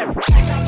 Yeah.